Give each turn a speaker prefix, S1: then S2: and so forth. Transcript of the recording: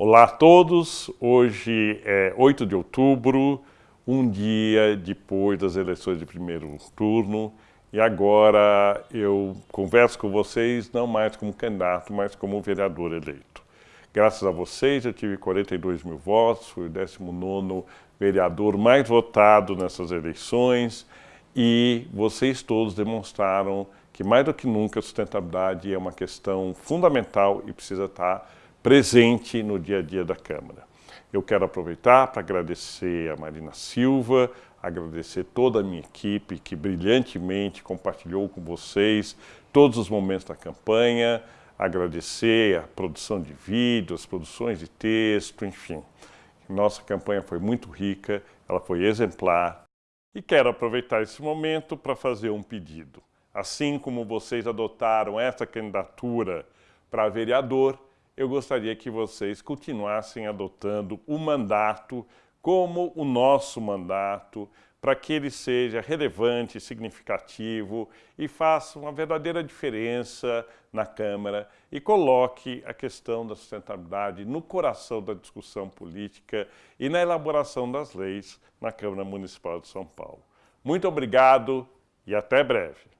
S1: Olá a todos, hoje é 8 de outubro, um dia depois das eleições de primeiro turno. E agora eu converso com vocês não mais como candidato, mas como vereador eleito. Graças a vocês eu tive 42 mil votos, fui o 19º vereador mais votado nessas eleições. E vocês todos demonstraram que mais do que nunca a sustentabilidade é uma questão fundamental e precisa estar presente no dia a dia da Câmara. Eu quero aproveitar para agradecer a Marina Silva, agradecer toda a minha equipe que brilhantemente compartilhou com vocês todos os momentos da campanha, agradecer a produção de vídeos, produções de texto, enfim. Nossa campanha foi muito rica, ela foi exemplar. E quero aproveitar esse momento para fazer um pedido. Assim como vocês adotaram essa candidatura para vereador, eu gostaria que vocês continuassem adotando o mandato como o nosso mandato, para que ele seja relevante, significativo e faça uma verdadeira diferença na Câmara e coloque a questão da sustentabilidade no coração da discussão política e na elaboração das leis na Câmara Municipal de São Paulo. Muito obrigado e até breve.